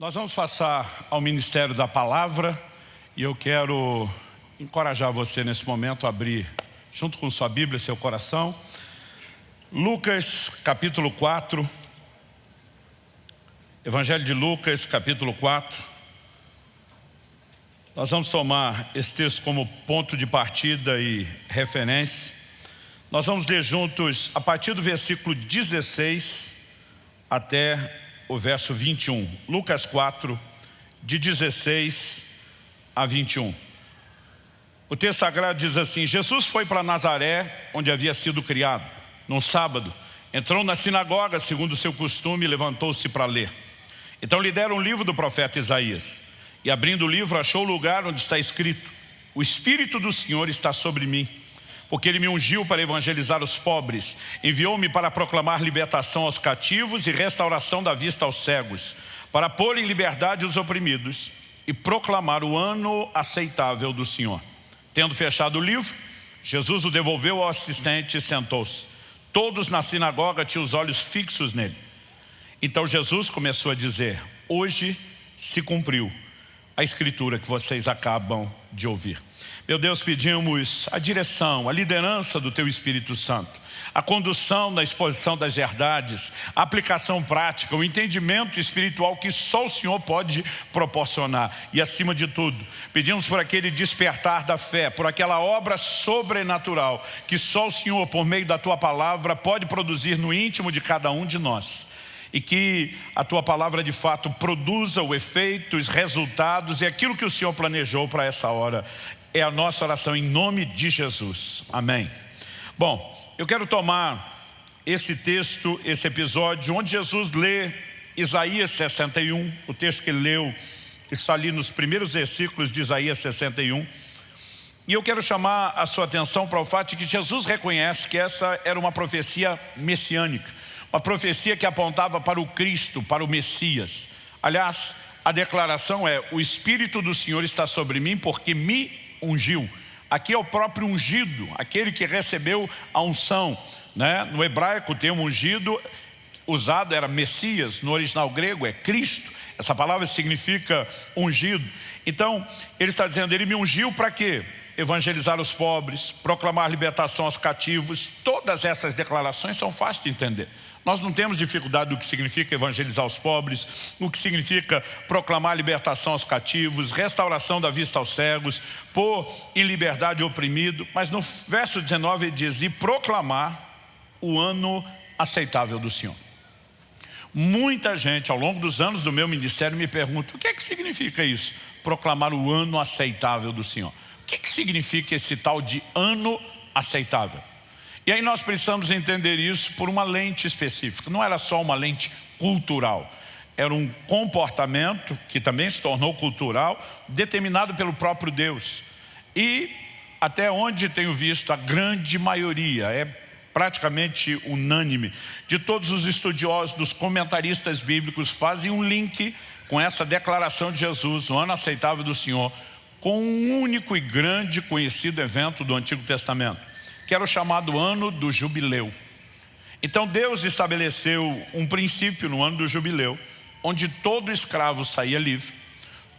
Nós vamos passar ao Ministério da Palavra e eu quero encorajar você nesse momento a abrir, junto com sua Bíblia, seu coração, Lucas capítulo 4, Evangelho de Lucas capítulo 4. Nós vamos tomar esse texto como ponto de partida e referência. Nós vamos ler juntos a partir do versículo 16 até o verso 21. Lucas 4, de 16 a 21. O texto sagrado diz assim, Jesus foi para Nazaré, onde havia sido criado. Num sábado, entrou na sinagoga, segundo o seu costume, e levantou-se para ler. Então lhe deram um livro do profeta Isaías. E abrindo o livro, achou o lugar onde está escrito, o Espírito do Senhor está sobre mim, porque Ele me ungiu para evangelizar os pobres, enviou-me para proclamar libertação aos cativos e restauração da vista aos cegos, para pôr em liberdade os oprimidos e proclamar o ano aceitável do Senhor. Tendo fechado o livro, Jesus o devolveu ao assistente e sentou-se. Todos na sinagoga tinham os olhos fixos nele. Então Jesus começou a dizer, hoje se cumpriu a escritura que vocês acabam de ouvir. Meu Deus, pedimos a direção, a liderança do Teu Espírito Santo, a condução na exposição das verdades, a aplicação prática, o entendimento espiritual que só o Senhor pode proporcionar. E acima de tudo, pedimos por aquele despertar da fé, por aquela obra sobrenatural que só o Senhor, por meio da Tua palavra, pode produzir no íntimo de cada um de nós e que a Tua palavra de fato produza o efeito, os resultados e aquilo que o Senhor planejou para essa hora é a nossa oração em nome de Jesus. Amém. Bom, eu quero tomar esse texto, esse episódio, onde Jesus lê Isaías 61, o texto que ele leu está ali nos primeiros versículos de Isaías 61. E eu quero chamar a sua atenção para o fato de que Jesus reconhece que essa era uma profecia messiânica, uma profecia que apontava para o Cristo, para o Messias. Aliás, a declaração é, o Espírito do Senhor está sobre mim porque me ungiu. Aqui é o próprio ungido, aquele que recebeu a unção. Né? No hebraico, o termo ungido usado era Messias, no original grego é Cristo. Essa palavra significa ungido. Então, ele está dizendo, ele me ungiu para quê? Evangelizar os pobres, proclamar libertação aos cativos. Todas essas declarações são fáceis de entender. Nós não temos dificuldade do que significa evangelizar os pobres, o que significa proclamar libertação aos cativos, restauração da vista aos cegos, pôr em liberdade o oprimido. Mas no verso 19 ele diz, e proclamar o ano aceitável do Senhor. Muita gente ao longo dos anos do meu ministério me pergunta, o que é que significa isso? Proclamar o ano aceitável do Senhor. O que, é que significa esse tal de ano aceitável? E aí nós precisamos entender isso por uma lente específica. Não era só uma lente cultural. Era um comportamento, que também se tornou cultural, determinado pelo próprio Deus. E até onde tenho visto, a grande maioria, é praticamente unânime, de todos os estudiosos, dos comentaristas bíblicos, fazem um link com essa declaração de Jesus, o ano aceitável do Senhor, com um único e grande conhecido evento do Antigo Testamento que era o chamado ano do jubileu. Então Deus estabeleceu um princípio no ano do jubileu, onde todo escravo saía livre,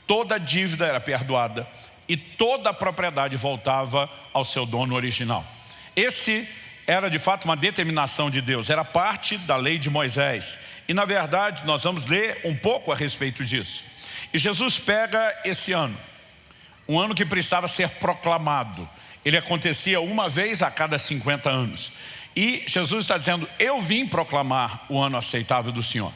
toda dívida era perdoada e toda a propriedade voltava ao seu dono original. Esse era de fato uma determinação de Deus, era parte da lei de Moisés. E na verdade nós vamos ler um pouco a respeito disso. E Jesus pega esse ano, um ano que precisava ser proclamado, ele acontecia uma vez a cada 50 anos. E Jesus está dizendo, eu vim proclamar o ano aceitável do Senhor.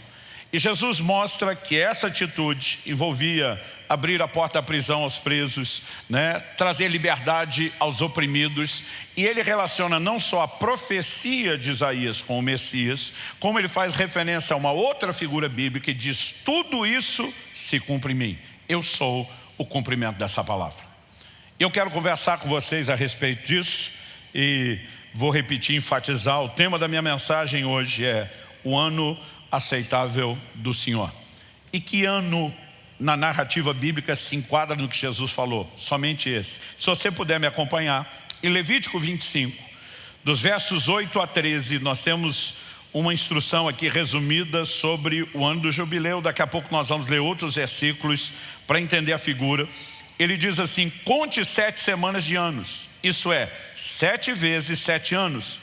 E Jesus mostra que essa atitude envolvia abrir a porta da prisão aos presos, né, trazer liberdade aos oprimidos. E ele relaciona não só a profecia de Isaías com o Messias, como ele faz referência a uma outra figura bíblica e diz, tudo isso se cumpre em mim. Eu sou o cumprimento dessa palavra. Eu quero conversar com vocês a respeito disso e vou repetir, enfatizar. O tema da minha mensagem hoje é o ano aceitável do Senhor. E que ano na narrativa bíblica se enquadra no que Jesus falou? Somente esse. Se você puder me acompanhar, em Levítico 25, dos versos 8 a 13, nós temos uma instrução aqui resumida sobre o ano do jubileu. Daqui a pouco nós vamos ler outros versículos para entender a figura. Ele diz assim, conte sete semanas de anos. Isso é, sete vezes sete anos.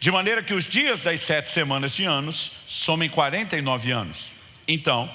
De maneira que os dias das sete semanas de anos somem 49 anos. Então,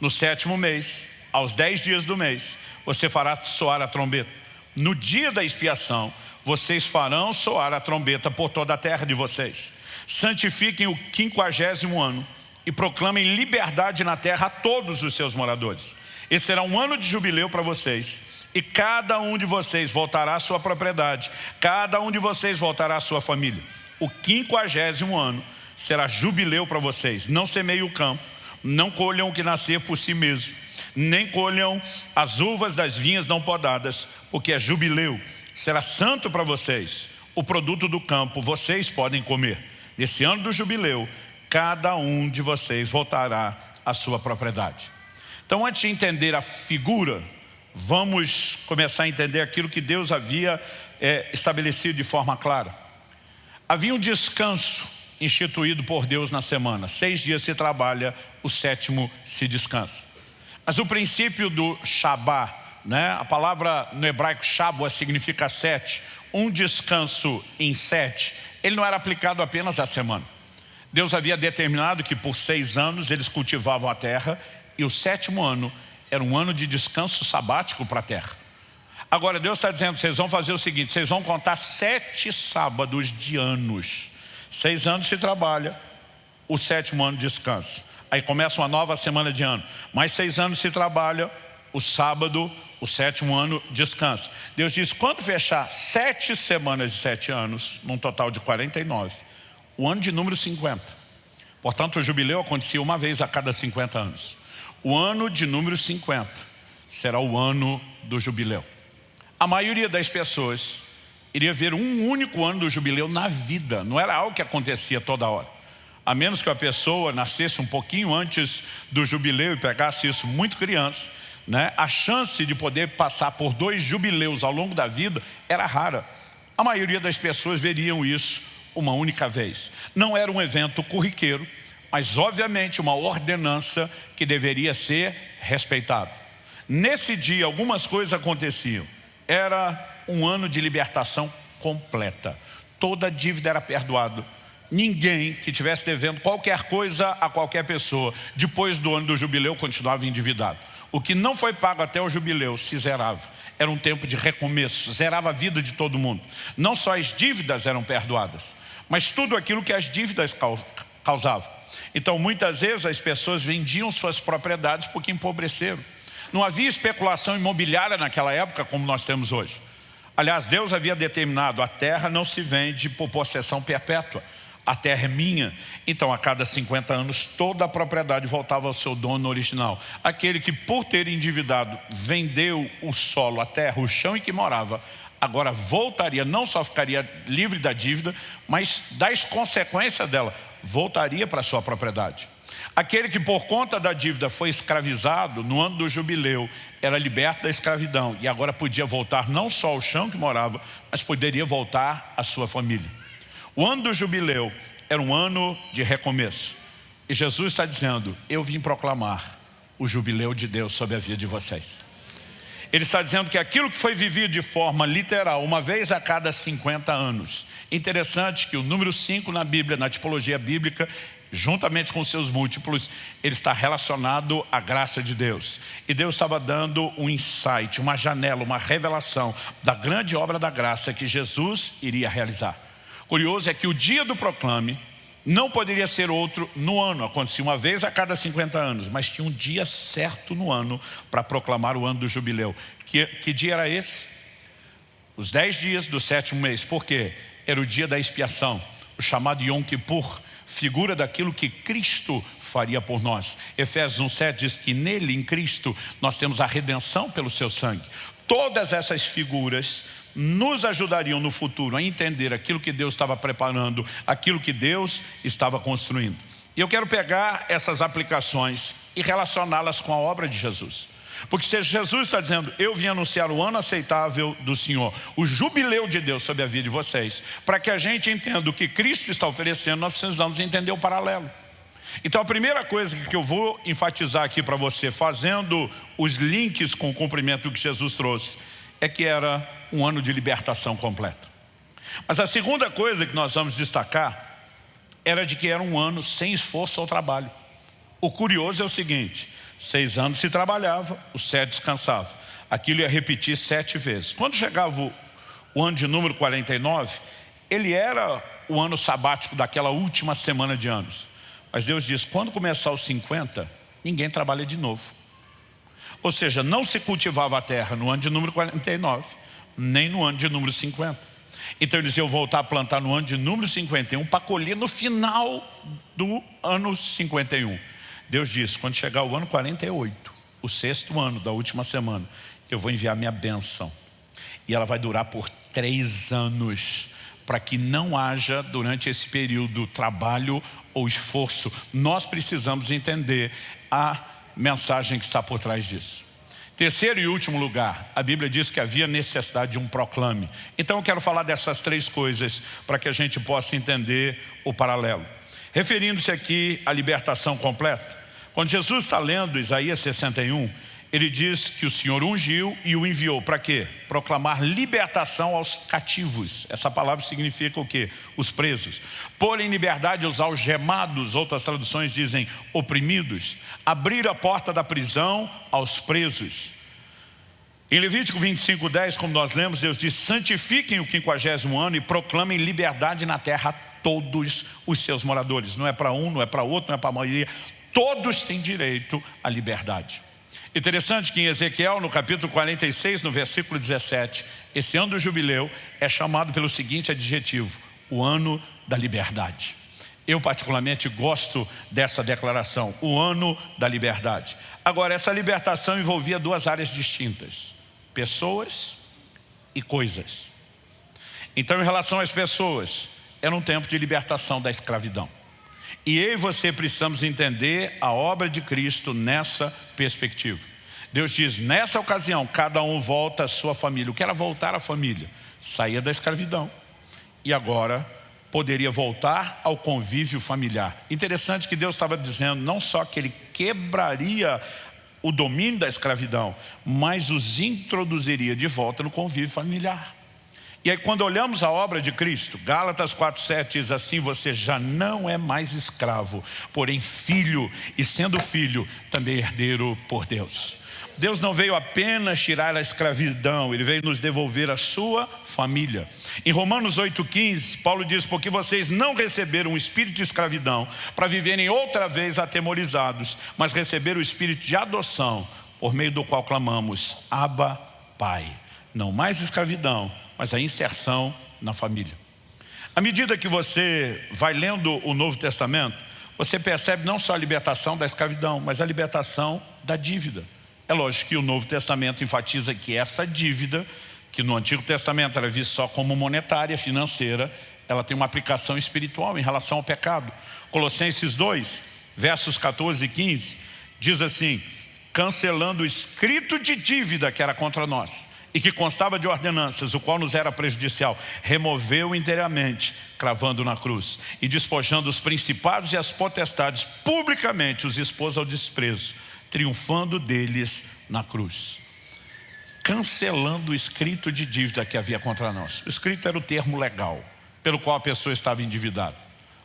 no sétimo mês, aos dez dias do mês, você fará soar a trombeta. No dia da expiação, vocês farão soar a trombeta por toda a terra de vocês. Santifiquem o quinquagésimo ano e proclamem liberdade na terra a todos os seus moradores. Esse será um ano de jubileu para vocês. E cada um de vocês voltará à sua propriedade. Cada um de vocês voltará à sua família. O quinquagésimo ano será jubileu para vocês. Não semeiem o campo, não colham o que nascer por si mesmo, nem colham as uvas das vinhas não podadas, porque é jubileu. Será santo para vocês. O produto do campo vocês podem comer. Nesse ano do jubileu, cada um de vocês voltará à sua propriedade. Então, antes de entender a figura, vamos começar a entender aquilo que Deus havia é, estabelecido de forma clara. Havia um descanso instituído por Deus na semana. Seis dias se trabalha, o sétimo se descansa. Mas o princípio do Shabá, né? a palavra no hebraico Shabá significa sete, um descanso em sete, ele não era aplicado apenas à semana. Deus havia determinado que por seis anos eles cultivavam a terra e o sétimo ano era um ano de descanso sabático para a terra. Agora Deus está dizendo, vocês vão fazer o seguinte, vocês vão contar sete sábados de anos. Seis anos se trabalha, o sétimo ano descansa. Aí começa uma nova semana de ano. Mais seis anos se trabalha, o sábado, o sétimo ano, descansa. Deus diz, quando fechar sete semanas de sete anos, num total de 49, o ano de número 50. Portanto, o jubileu acontecia uma vez a cada 50 anos. O ano de número 50 será o ano do jubileu. A maioria das pessoas iria ver um único ano do jubileu na vida, não era algo que acontecia toda hora. A menos que a pessoa nascesse um pouquinho antes do jubileu e pegasse isso muito criança, né, a chance de poder passar por dois jubileus ao longo da vida era rara. A maioria das pessoas veriam isso uma única vez. Não era um evento corriqueiro, mas obviamente uma ordenança que deveria ser respeitada. Nesse dia algumas coisas aconteciam. Era um ano de libertação completa. Toda dívida era perdoada. Ninguém que tivesse devendo qualquer coisa a qualquer pessoa, depois do ano do jubileu, continuava endividado. O que não foi pago até o jubileu se zerava. Era um tempo de recomeço, zerava a vida de todo mundo. Não só as dívidas eram perdoadas, mas tudo aquilo que as dívidas causavam. Então, muitas vezes as pessoas vendiam suas propriedades porque empobreceram. Não havia especulação imobiliária naquela época como nós temos hoje. Aliás, Deus havia determinado, a terra não se vende por possessão perpétua a terra é minha. Então, a cada 50 anos, toda a propriedade voltava ao seu dono original. Aquele que, por ter endividado, vendeu o solo, a terra, o chão em que morava, agora voltaria, não só ficaria livre da dívida, mas das consequências dela, voltaria para sua propriedade. Aquele que por conta da dívida foi escravizado no ano do jubileu, era liberto da escravidão e agora podia voltar não só ao chão que morava, mas poderia voltar à sua família. O ano do jubileu era um ano de recomeço. E Jesus está dizendo, eu vim proclamar o jubileu de Deus sobre a vida de vocês. Ele está dizendo que aquilo que foi vivido de forma literal, uma vez a cada 50 anos. Interessante que o número 5 na Bíblia, na tipologia bíblica, juntamente com seus múltiplos, ele está relacionado à graça de Deus. E Deus estava dando um insight, uma janela, uma revelação da grande obra da graça que Jesus iria realizar. Curioso é que o dia do proclame não poderia ser outro no ano, acontecia uma vez a cada 50 anos, mas tinha um dia certo no ano para proclamar o ano do jubileu. Que, que dia era esse? Os 10 dias do sétimo mês, por quê? Era o dia da expiação, o chamado Yom Kippur, figura daquilo que Cristo faria por nós. Efésios 1,7 diz que nele, em Cristo, nós temos a redenção pelo seu sangue. Todas essas figuras nos ajudariam no futuro a entender aquilo que Deus estava preparando, aquilo que Deus estava construindo. E eu quero pegar essas aplicações e relacioná-las com a obra de Jesus. Porque se Jesus está dizendo, eu vim anunciar o ano aceitável do Senhor, o jubileu de Deus sobre a vida de vocês, para que a gente entenda o que Cristo está oferecendo, nós precisamos entender o paralelo. Então a primeira coisa que eu vou enfatizar aqui para você, fazendo os links com o cumprimento que Jesus trouxe, é que era um ano de libertação completa. Mas a segunda coisa que nós vamos destacar era de que era um ano sem esforço ao trabalho. O curioso é o seguinte, seis anos se trabalhava, os sete descansava. Aquilo ia repetir sete vezes. Quando chegava o, o ano de número 49, ele era o ano sabático daquela última semana de anos. Mas Deus diz, quando começar os 50, ninguém trabalha de novo. Ou seja, não se cultivava a terra no ano de número 49, nem no ano de número 50. Então eles iam voltar a plantar no ano de número 51 para colher no final do ano 51. Deus disse, quando chegar o ano 48, o sexto ano da última semana, eu vou enviar minha bênção. E ela vai durar por três anos, para que não haja durante esse período trabalho ou esforço. Nós precisamos entender a mensagem que está por trás disso. Terceiro e último lugar, a Bíblia diz que havia necessidade de um proclame. Então eu quero falar dessas três coisas para que a gente possa entender o paralelo. Referindo-se aqui à libertação completa, quando Jesus está lendo Isaías 61, ele diz que o Senhor ungiu e o enviou para quê? Proclamar libertação aos cativos. Essa palavra significa o quê? Os presos. Pôr em liberdade os algemados, outras traduções dizem oprimidos. Abrir a porta da prisão aos presos. Em Levítico 25, 10, como nós lemos, Deus diz, santifiquem o quinquagésimo ano e proclamem liberdade na terra todos os seus moradores. Não é para um, não é para outro, não é para a maioria. Todos têm direito à liberdade. Interessante que em Ezequiel, no capítulo 46, no versículo 17, esse ano do jubileu é chamado pelo seguinte adjetivo, o ano da liberdade. Eu particularmente gosto dessa declaração, o ano da liberdade. Agora, essa libertação envolvia duas áreas distintas, pessoas e coisas. Então, em relação às pessoas, era um tempo de libertação da escravidão. E eu e você precisamos entender a obra de Cristo nessa perspectiva. Deus diz, nessa ocasião, cada um volta à sua família. O que era voltar à família? Saía da escravidão. E agora poderia voltar ao convívio familiar. Interessante que Deus estava dizendo não só que Ele quebraria o domínio da escravidão, mas os introduziria de volta no convívio familiar. E aí quando olhamos a obra de Cristo, Gálatas 4,7 diz assim, você já não é mais escravo, porém filho, e sendo filho, também herdeiro por Deus. Deus não veio apenas tirar a escravidão, Ele veio nos devolver a sua família. Em Romanos 8,15, Paulo diz, porque vocês não receberam o espírito de escravidão para viverem outra vez atemorizados, mas receberam o espírito de adoção, por meio do qual clamamos, Abba, Pai. Não mais escravidão, mas a inserção na família. À medida que você vai lendo o Novo Testamento, você percebe não só a libertação da escravidão, mas a libertação da dívida. É lógico que o Novo Testamento enfatiza que essa dívida, que no Antigo Testamento era vista só como monetária, financeira, ela tem uma aplicação espiritual em relação ao pecado. Colossenses 2, versos 14 e 15, diz assim, cancelando o escrito de dívida que era contra nós e que constava de ordenanças, o qual nos era prejudicial, removeu inteiramente, cravando na cruz, e despojando os principados e as potestades, publicamente os expôs ao desprezo, triunfando deles na cruz. Cancelando o escrito de dívida que havia contra nós. O escrito era o termo legal, pelo qual a pessoa estava endividada.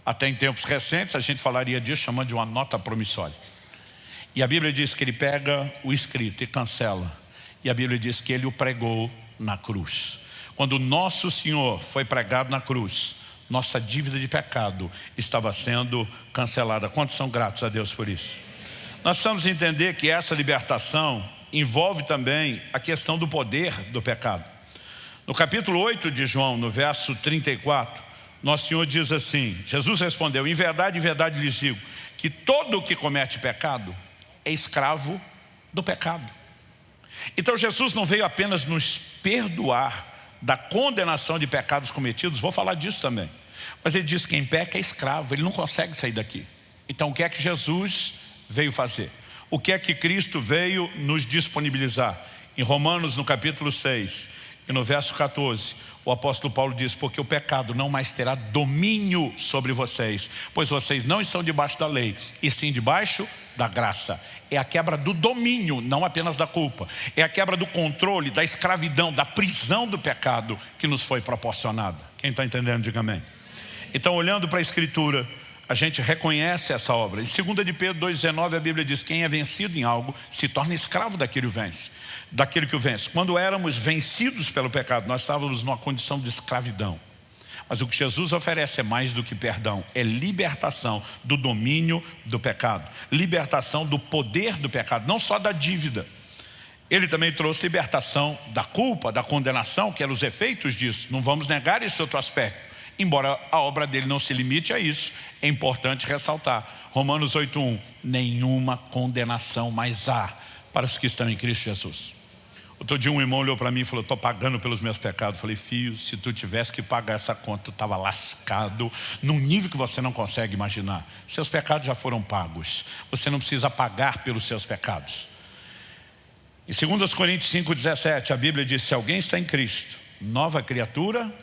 Até em tempos recentes a gente falaria disso chamando de uma nota promissória. E a Bíblia diz que ele pega o escrito e cancela e a Bíblia diz que ele o pregou na cruz. Quando nosso Senhor foi pregado na cruz, nossa dívida de pecado estava sendo cancelada. Quantos são gratos a Deus por isso? Nós precisamos entender que essa libertação envolve também a questão do poder do pecado. No capítulo 8 de João, no verso 34, nosso Senhor diz assim, Jesus respondeu, em verdade, em verdade lhes digo, que todo o que comete pecado é escravo do pecado. Então Jesus não veio apenas nos perdoar da condenação de pecados cometidos, vou falar disso também. Mas ele diz que quem peca é escravo, ele não consegue sair daqui. Então o que é que Jesus veio fazer? O que é que Cristo veio nos disponibilizar? Em Romanos, no capítulo 6, e no verso 14, o apóstolo Paulo diz, porque o pecado não mais terá domínio sobre vocês, pois vocês não estão debaixo da lei, e sim debaixo da graça. É a quebra do domínio, não apenas da culpa. É a quebra do controle, da escravidão, da prisão do pecado que nos foi proporcionada. Quem está entendendo, diga amém. Então, olhando para a Escritura, a gente reconhece essa obra. Em 2 de Pedro 2,19 a Bíblia diz, quem é vencido em algo se torna escravo daquele que vence. Daquele que o vence. Quando éramos vencidos pelo pecado, nós estávamos numa condição de escravidão. Mas o que Jesus oferece é mais do que perdão, é libertação do domínio do pecado, libertação do poder do pecado, não só da dívida. Ele também trouxe libertação da culpa, da condenação, que eram os efeitos disso. Não vamos negar esse outro aspecto. Embora a obra dele não se limite a isso, é importante ressaltar. Romanos 8.1, nenhuma condenação mais há para os que estão em Cristo Jesus. Outro dia um irmão olhou para mim e falou, estou pagando pelos meus pecados. Eu falei, filho, se tu tivesse que pagar essa conta, tu estava lascado num nível que você não consegue imaginar. Seus pecados já foram pagos. Você não precisa pagar pelos seus pecados. Em 2 Coríntios 5,17, a Bíblia diz, se alguém está em Cristo, nova criatura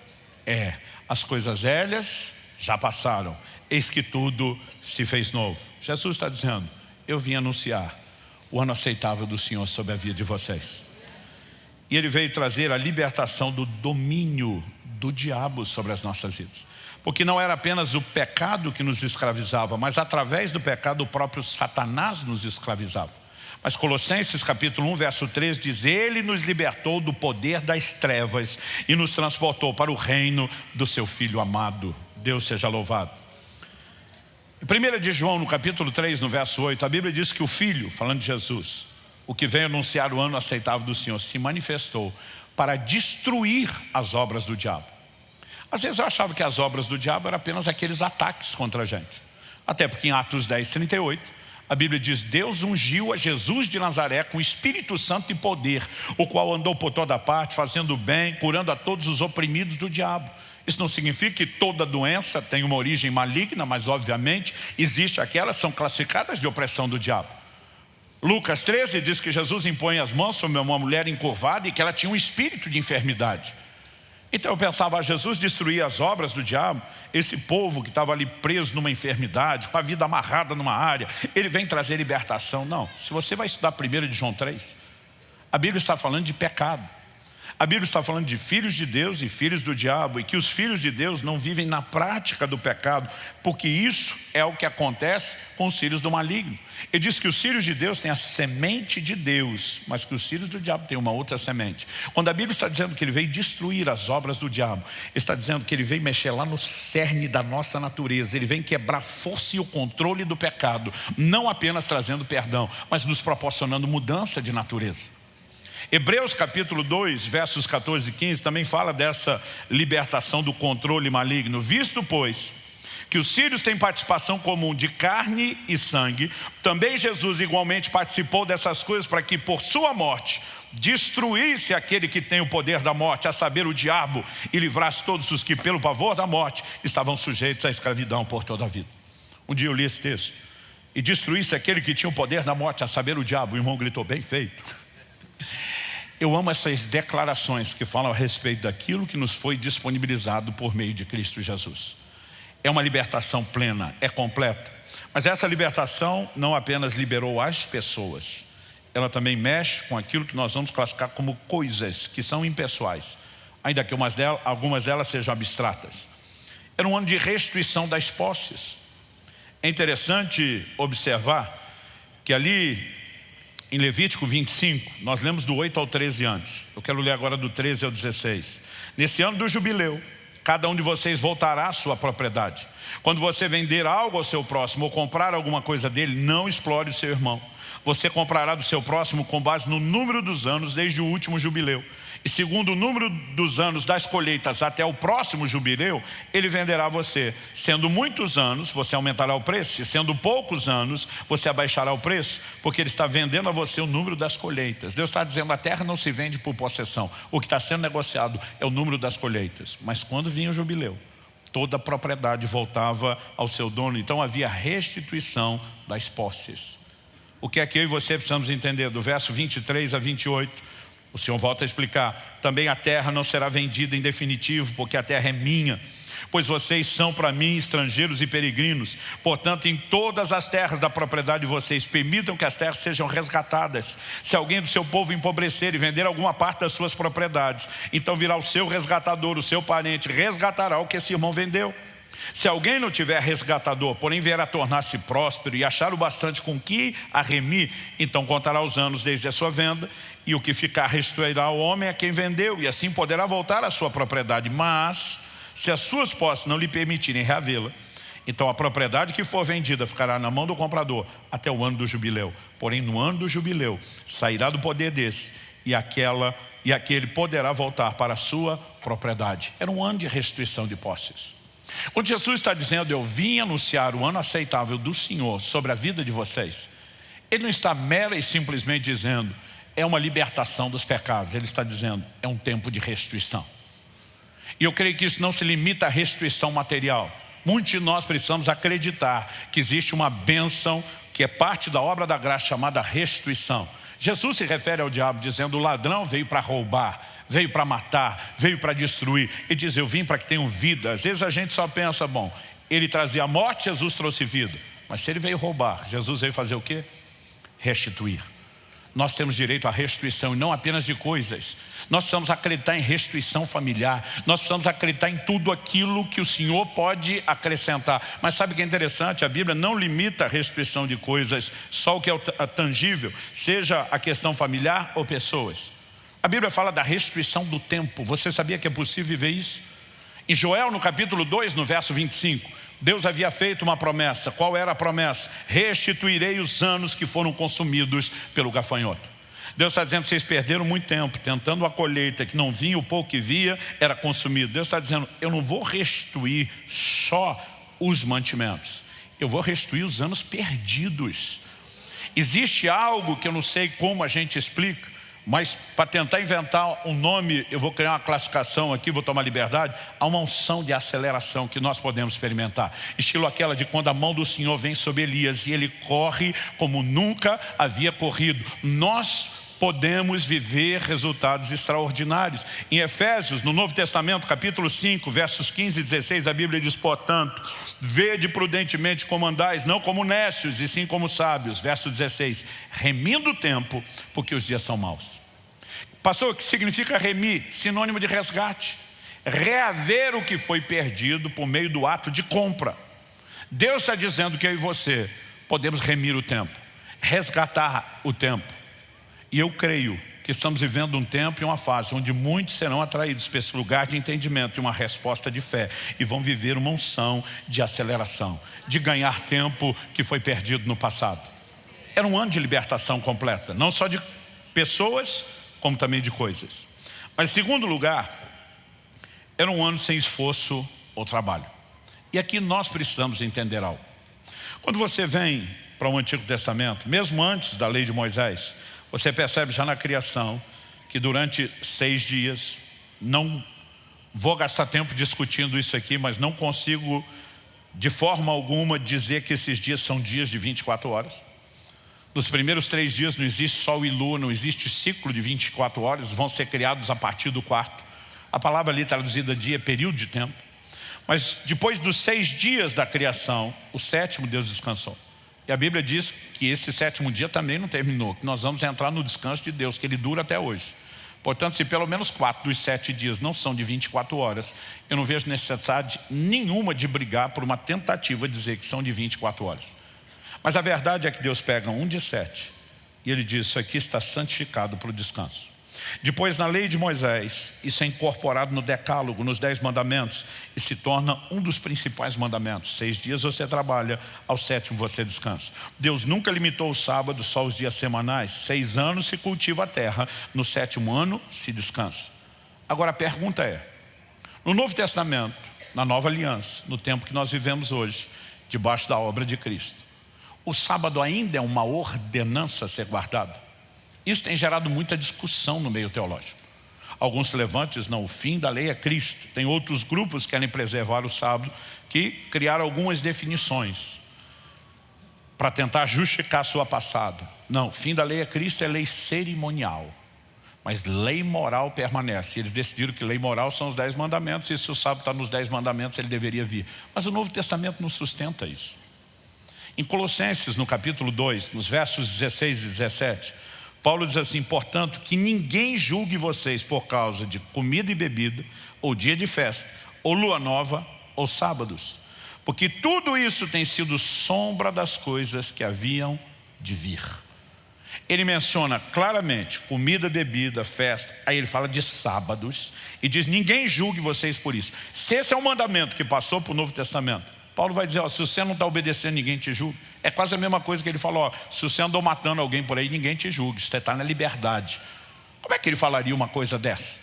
é as coisas velhas já passaram, eis que tudo se fez novo. Jesus está dizendo, eu vim anunciar o ano aceitável do Senhor sobre a vida de vocês. E Ele veio trazer a libertação do domínio do diabo sobre as nossas vidas. Porque não era apenas o pecado que nos escravizava, mas através do pecado o próprio Satanás nos escravizava. Mas Colossenses capítulo 1, verso 3 diz, Ele nos libertou do poder das trevas e nos transportou para o reino do seu Filho amado. Deus seja louvado. Em 1 de João, no capítulo 3, no verso 8, a Bíblia diz que o Filho, falando de Jesus, o que veio anunciar o ano aceitável do Senhor, se manifestou para destruir as obras do diabo. Às vezes eu achava que as obras do diabo eram apenas aqueles ataques contra a gente. Até porque em Atos 10, 38, a Bíblia diz, Deus ungiu a Jesus de Nazaré com Espírito Santo e poder, o qual andou por toda parte, fazendo bem, curando a todos os oprimidos do diabo. Isso não significa que toda doença tem uma origem maligna, mas obviamente existe aquelas que são classificadas de opressão do diabo. Lucas 13 diz que Jesus impõe as mãos sobre uma mulher encurvada e que ela tinha um espírito de enfermidade. Então eu pensava, ah, Jesus destruía as obras do diabo, esse povo que estava ali preso numa enfermidade, com a vida amarrada numa área, ele vem trazer libertação. Não, se você vai estudar primeiro de João 3, a Bíblia está falando de pecado. A Bíblia está falando de filhos de Deus e filhos do diabo e que os filhos de Deus não vivem na prática do pecado, porque isso é o que acontece com os filhos do maligno. Ele diz que os filhos de Deus têm a semente de Deus, mas que os filhos do diabo têm uma outra semente. Quando a Bíblia está dizendo que ele veio destruir as obras do diabo, está dizendo que ele veio mexer lá no cerne da nossa natureza, ele vem quebrar a força e o controle do pecado, não apenas trazendo perdão, mas nos proporcionando mudança de natureza. Hebreus capítulo 2, versos 14 e 15 também fala dessa libertação do controle maligno. Visto, pois, que os filhos têm participação comum de carne e sangue, também Jesus igualmente participou dessas coisas para que por sua morte destruísse aquele que tem o poder da morte, a saber, o diabo, e livrasse todos os que pelo pavor da morte estavam sujeitos à escravidão por toda a vida. Um dia eu li esse texto. E destruísse aquele que tinha o poder da morte, a saber, o diabo. O irmão gritou, bem feito. Eu amo essas declarações que falam a respeito daquilo que nos foi disponibilizado por meio de Cristo Jesus. É uma libertação plena, é completa. Mas essa libertação não apenas liberou as pessoas, ela também mexe com aquilo que nós vamos classificar como coisas que são impessoais, ainda que delas, algumas delas sejam abstratas. Era um ano de restituição das posses. É interessante observar que ali em Levítico 25, nós lemos do 8 ao 13 antes. Eu quero ler agora do 13 ao 16. Nesse ano do jubileu, cada um de vocês voltará à sua propriedade. Quando você vender algo ao seu próximo ou comprar alguma coisa dele, não explore o seu irmão. Você comprará do seu próximo com base no número dos anos desde o último jubileu e segundo o número dos anos das colheitas até o próximo jubileu, ele venderá você. Sendo muitos anos, você aumentará o preço, e sendo poucos anos, você abaixará o preço, porque ele está vendendo a você o número das colheitas. Deus está dizendo, a terra não se vende por possessão, o que está sendo negociado é o número das colheitas. Mas quando vinha o jubileu, toda a propriedade voltava ao seu dono, então havia restituição das posses. O que é que eu e você precisamos entender? Do verso 23 a 28, o Senhor volta a explicar. Também a terra não será vendida em definitivo, porque a terra é minha pois vocês são para mim estrangeiros e peregrinos. Portanto, em todas as terras da propriedade de vocês, permitam que as terras sejam resgatadas. Se alguém do seu povo empobrecer e vender alguma parte das suas propriedades, então virá o seu resgatador, o seu parente, resgatará o que esse irmão vendeu. Se alguém não tiver resgatador, porém vier a tornar-se próspero e achar o bastante com que a remir, então contará os anos desde a sua venda, e o que ficar restituirá ao homem a quem vendeu, e assim poderá voltar à sua propriedade. Mas se as suas posses não lhe permitirem reavê-la, então a propriedade que for vendida ficará na mão do comprador até o ano do jubileu. Porém, no ano do jubileu, sairá do poder desse e, aquela, e aquele poderá voltar para a sua propriedade. Era um ano de restituição de posses. Quando Jesus está dizendo, eu vim anunciar o ano aceitável do Senhor sobre a vida de vocês, Ele não está mera e simplesmente dizendo, é uma libertação dos pecados. Ele está dizendo, é um tempo de restituição. E eu creio que isso não se limita à restituição material. Muitos de nós precisamos acreditar que existe uma bênção que é parte da obra da graça chamada restituição. Jesus se refere ao diabo dizendo, o ladrão veio para roubar, veio para matar, veio para destruir. Ele diz, eu vim para que tenham vida. Às vezes a gente só pensa, bom, ele trazia morte, Jesus trouxe vida. Mas se ele veio roubar, Jesus veio fazer o quê? Restituir nós temos direito à restituição e não apenas de coisas. Nós precisamos acreditar em restituição familiar. Nós precisamos acreditar em tudo aquilo que o Senhor pode acrescentar. Mas sabe o que é interessante? A Bíblia não limita a restituição de coisas, só o que é tangível, seja a questão familiar ou pessoas. A Bíblia fala da restituição do tempo. Você sabia que é possível viver isso? Em Joel, no capítulo 2, no verso 25, Deus havia feito uma promessa. Qual era a promessa? Restituirei os anos que foram consumidos pelo gafanhoto. Deus está dizendo, vocês perderam muito tempo tentando a colheita que não vinha, o pouco que via era consumido. Deus está dizendo, eu não vou restituir só os mantimentos. Eu vou restituir os anos perdidos. Existe algo que eu não sei como a gente explica, mas para tentar inventar um nome, eu vou criar uma classificação aqui, vou tomar liberdade, há uma unção de aceleração que nós podemos experimentar. Estilo aquela de quando a mão do Senhor vem sobre Elias e ele corre como nunca havia corrido. Nós podemos viver resultados extraordinários. Em Efésios, no Novo Testamento, capítulo 5, versos 15 e 16, a Bíblia diz, portanto, vede prudentemente como andais, não como nécios, e sim como sábios. Verso 16, remindo o tempo, porque os dias são maus. Pastor, o que significa remir? Sinônimo de resgate. Reaver o que foi perdido por meio do ato de compra. Deus está dizendo que eu e você podemos remir o tempo, resgatar o tempo. E eu creio que estamos vivendo um tempo e uma fase onde muitos serão atraídos para esse lugar de entendimento e uma resposta de fé e vão viver uma unção de aceleração, de ganhar tempo que foi perdido no passado. Era um ano de libertação completa, não só de pessoas, como também de coisas. Mas, segundo lugar, era um ano sem esforço ou trabalho. E aqui nós precisamos entender algo. Quando você vem para o Antigo Testamento, mesmo antes da lei de Moisés, você percebe já na criação que durante seis dias, não vou gastar tempo discutindo isso aqui, mas não consigo de forma alguma dizer que esses dias são dias de 24 horas. Nos primeiros três dias não existe sol e lua, não existe ciclo de 24 horas, vão ser criados a partir do quarto. A palavra ali traduzida dia é período de tempo. Mas depois dos seis dias da criação, o sétimo Deus descansou. E a Bíblia diz que esse sétimo dia também não terminou, que nós vamos entrar no descanso de Deus, que ele dura até hoje. Portanto, se pelo menos quatro dos sete dias não são de 24 horas, eu não vejo necessidade nenhuma de brigar por uma tentativa de dizer que são de 24 horas. Mas a verdade é que Deus pega um de sete e ele diz, isso aqui está santificado para o descanso. Depois, na lei de Moisés, isso é incorporado no decálogo, nos dez mandamentos, e se torna um dos principais mandamentos. Seis dias você trabalha, ao sétimo você descansa. Deus nunca limitou o sábado só os dias semanais. Seis anos se cultiva a terra, no sétimo ano se descansa. Agora a pergunta é, no Novo Testamento, na Nova Aliança, no tempo que nós vivemos hoje, debaixo da obra de Cristo, o sábado ainda é uma ordenança a ser guardada? Isso tem gerado muita discussão no meio teológico. Alguns dizem, não, o fim da lei é Cristo. Tem outros grupos que querem preservar o sábado, que criaram algumas definições. para tentar justificar sua passada. Não, fim da lei é Cristo, é lei cerimonial. Mas lei moral permanece. Eles decidiram que lei moral são os dez mandamentos, e se o sábado está nos dez mandamentos, ele deveria vir. Mas o Novo Testamento não sustenta isso. Em Colossenses, no capítulo 2, nos versos 16 e 17, Paulo diz assim, portanto, que ninguém julgue vocês por causa de comida e bebida, ou dia de festa, ou lua nova, ou sábados. Porque tudo isso tem sido sombra das coisas que haviam de vir. Ele menciona claramente comida, bebida, festa. Aí ele fala de sábados e diz, ninguém julgue vocês por isso. Se esse é o mandamento que passou para o Novo Testamento, Paulo vai dizer, ó, se você não está obedecendo, ninguém te julga. É quase a mesma coisa que ele falou, ó, se você andou matando alguém por aí, ninguém te julga, você está na liberdade. Como é que ele falaria uma coisa dessa?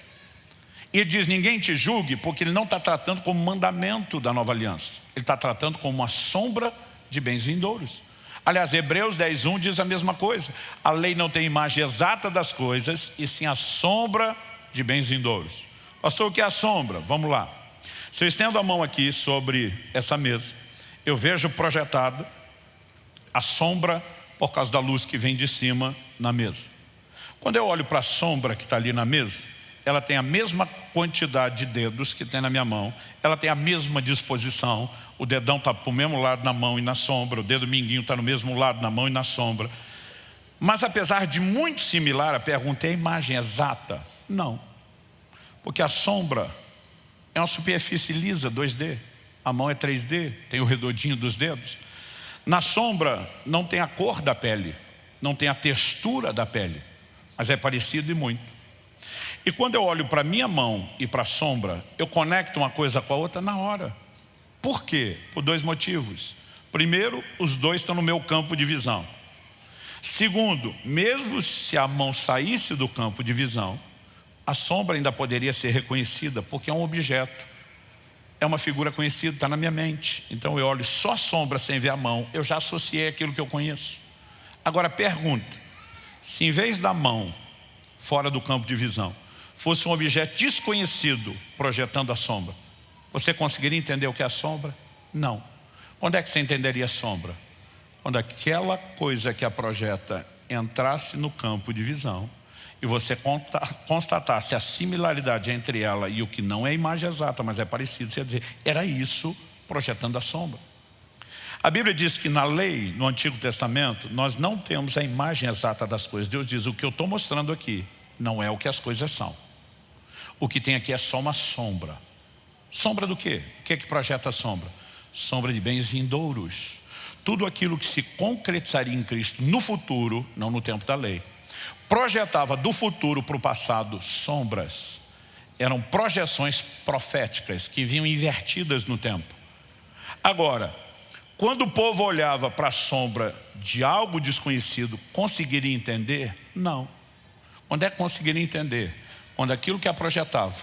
Ele diz, ninguém te julgue, porque ele não está tratando como mandamento da nova aliança. Ele está tratando como uma sombra de bens vindouros. Aliás, Hebreus 10.1 diz a mesma coisa. A lei não tem imagem exata das coisas, e sim a sombra de bens vindouros. Pastor, o que é a sombra? Vamos lá. Se eu estendo a mão aqui sobre essa mesa, eu vejo projetado a sombra por causa da luz que vem de cima na mesa. Quando eu olho para a sombra que está ali na mesa, ela tem a mesma quantidade de dedos que tem na minha mão, ela tem a mesma disposição, o dedão está para o mesmo lado na mão e na sombra, o dedo minguinho está no mesmo lado na mão e na sombra. Mas apesar de muito similar, a pergunta é a imagem exata? Não. Porque a sombra é uma superfície lisa, 2D. A mão é 3D, tem o redondinho dos dedos. Na sombra não tem a cor da pele, não tem a textura da pele, mas é parecido e muito. E quando eu olho para a minha mão e para a sombra, eu conecto uma coisa com a outra na hora. Por quê? Por dois motivos. Primeiro, os dois estão no meu campo de visão. Segundo, mesmo se a mão saísse do campo de visão, a sombra ainda poderia ser reconhecida, porque é um objeto. É uma figura conhecida, está na minha mente. Então eu olho só a sombra sem ver a mão, eu já associei aquilo que eu conheço. Agora pergunta, se em vez da mão, fora do campo de visão, fosse um objeto desconhecido projetando a sombra, você conseguiria entender o que é a sombra? Não. Quando é que você entenderia a sombra? Quando aquela coisa que a projeta entrasse no campo de visão e você constatasse a similaridade entre ela e o que não é imagem exata, mas é parecido, você ia dizer, era isso projetando a sombra. A Bíblia diz que na lei, no Antigo Testamento, nós não temos a imagem exata das coisas. Deus diz, o que eu estou mostrando aqui não é o que as coisas são. O que tem aqui é só uma sombra. Sombra do quê? O que é que projeta a sombra? Sombra de bens vindouros. Tudo aquilo que se concretizaria em Cristo no futuro, não no tempo da lei, projetava do futuro para o passado sombras. Eram projeções proféticas que vinham invertidas no tempo. Agora, quando o povo olhava para a sombra de algo desconhecido, conseguiria entender? Não. Onde é que conseguiria entender? Quando aquilo que a projetava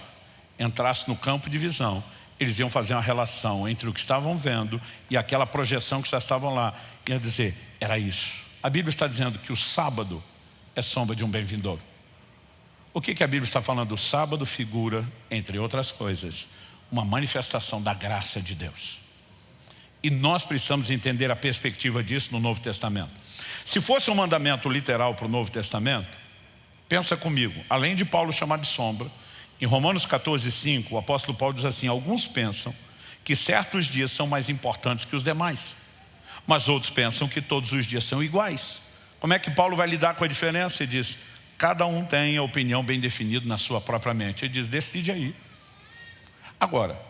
entrasse no campo de visão, eles iam fazer uma relação entre o que estavam vendo e aquela projeção que já estavam lá. Ia dizer, era isso. A Bíblia está dizendo que o sábado é sombra de um bem vindouro. O que, que a Bíblia está falando? O sábado figura, entre outras coisas, uma manifestação da graça de Deus. E nós precisamos entender a perspectiva disso no Novo Testamento. Se fosse um mandamento literal para o Novo Testamento, Pensa comigo, além de Paulo chamar de sombra, em Romanos 14, 5, o apóstolo Paulo diz assim, alguns pensam que certos dias são mais importantes que os demais, mas outros pensam que todos os dias são iguais. Como é que Paulo vai lidar com a diferença? Ele diz, cada um tem a opinião bem definida na sua própria mente. Ele diz, decide aí. Agora,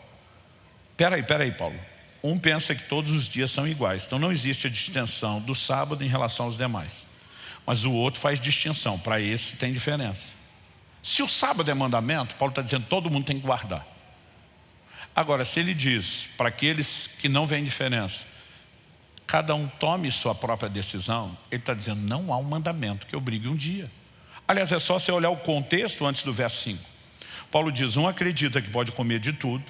peraí, peraí Paulo, um pensa que todos os dias são iguais, então não existe a distinção do sábado em relação aos demais. Mas o outro faz distinção, para esse tem diferença. Se o sábado é mandamento, Paulo está dizendo todo mundo tem que guardar. Agora, se ele diz para aqueles que não veem diferença, cada um tome sua própria decisão, ele está dizendo não há um mandamento que obrigue um dia. Aliás, é só você olhar o contexto antes do verso 5. Paulo diz, um acredita que pode comer de tudo,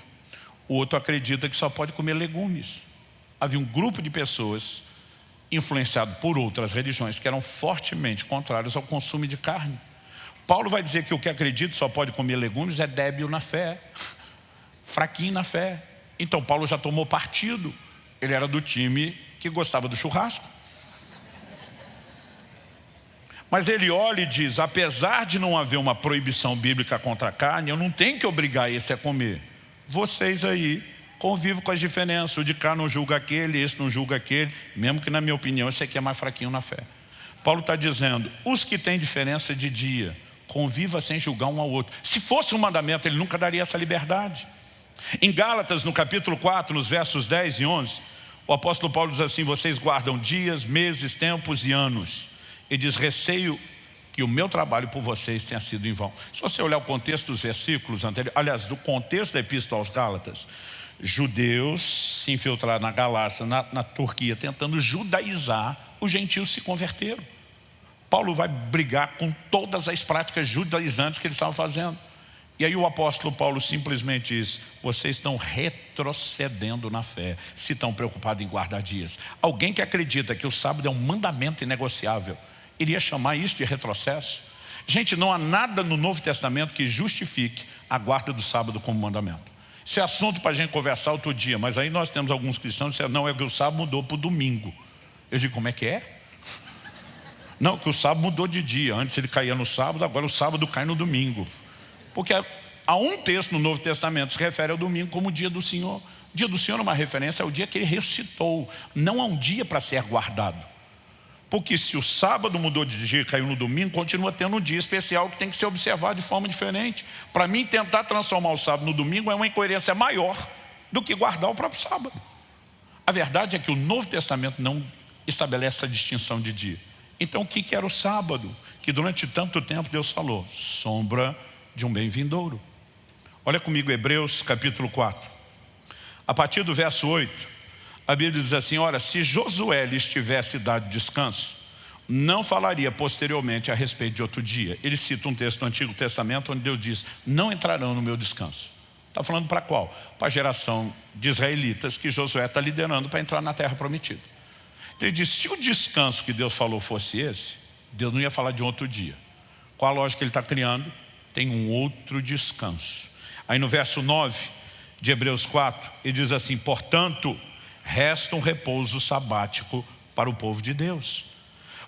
o outro acredita que só pode comer legumes. Havia um grupo de pessoas influenciado por outras religiões que eram fortemente contrárias ao consumo de carne. Paulo vai dizer que o que acredita só pode comer legumes é débil na fé, fraquinho na fé. Então Paulo já tomou partido. Ele era do time que gostava do churrasco. Mas ele olha e diz, apesar de não haver uma proibição bíblica contra a carne, eu não tenho que obrigar esse a comer. Vocês aí convivem com as diferenças, o de cá não julga aquele, esse não julga aquele, mesmo que na minha opinião esse aqui é mais fraquinho na fé. Paulo está dizendo, os que têm diferença de dia, conviva sem julgar um ao outro. Se fosse um mandamento, ele nunca daria essa liberdade. Em Gálatas, no capítulo 4, nos versos 10 e 11, o apóstolo Paulo diz assim, vocês guardam dias, meses, tempos e anos. E diz, receio que o meu trabalho por vocês tenha sido em vão. Se você olhar o contexto dos versículos anteriores, aliás, do contexto da epístola aos Gálatas, judeus se infiltraram na Galácia, na, na Turquia, tentando judaizar, os gentios se converteram. Paulo vai brigar com todas as práticas judaizantes que eles estavam fazendo. E aí o apóstolo Paulo simplesmente diz, vocês estão retrocedendo na fé, se estão preocupados em guardar dias. Alguém que acredita que o sábado é um mandamento inegociável, iria chamar isso de retrocesso? Gente, não há nada no Novo Testamento que justifique a guarda do sábado como mandamento. Isso é assunto para a gente conversar outro dia, mas aí nós temos alguns cristãos que dizem, não, é que o sábado mudou para o domingo. Eu digo, como é que é? Não, que o sábado mudou de dia. Antes ele caía no sábado, agora o sábado cai no domingo. Porque há um texto no Novo Testamento que se refere ao domingo como o dia do Senhor. O dia do Senhor é uma referência ao dia que ele ressuscitou. Não há um dia para ser guardado. Porque se o sábado mudou de dia e caiu no domingo, continua tendo um dia especial que tem que ser observado de forma diferente. Para mim, tentar transformar o sábado no domingo é uma incoerência maior do que guardar o próprio sábado. A verdade é que o Novo Testamento não estabelece essa distinção de dia. Então, o que era o sábado? Que durante tanto tempo Deus falou, sombra de um bem vindouro. Olha comigo Hebreus capítulo 4. A partir do verso 8, a Bíblia diz assim, ora, se Josué lhes tivesse dado descanso, não falaria posteriormente a respeito de outro dia. Ele cita um texto do Antigo Testamento onde Deus diz, não entrarão no meu descanso. Está falando para qual? Para a geração de israelitas que Josué está liderando para entrar na terra prometida. Então ele diz, se o descanso que Deus falou fosse esse, Deus não ia falar de outro dia. Qual a lógica que ele está criando? Tem um outro descanso. Aí no verso 9 de Hebreus 4, ele diz assim, portanto, resta um repouso sabático para o povo de Deus.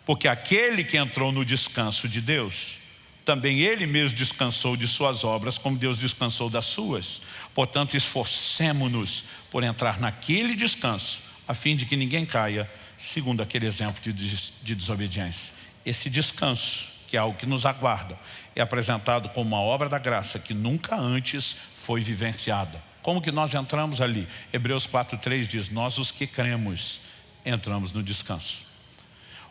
Porque aquele que entrou no descanso de Deus, também ele mesmo descansou de suas obras, como Deus descansou das suas. Portanto, esforcemo-nos por entrar naquele descanso, a fim de que ninguém caia, segundo aquele exemplo de, de desobediência. Esse descanso, que é algo que nos aguarda, é apresentado como uma obra da graça que nunca antes foi vivenciada. Como que nós entramos ali? Hebreus 4,3 diz, nós os que cremos entramos no descanso.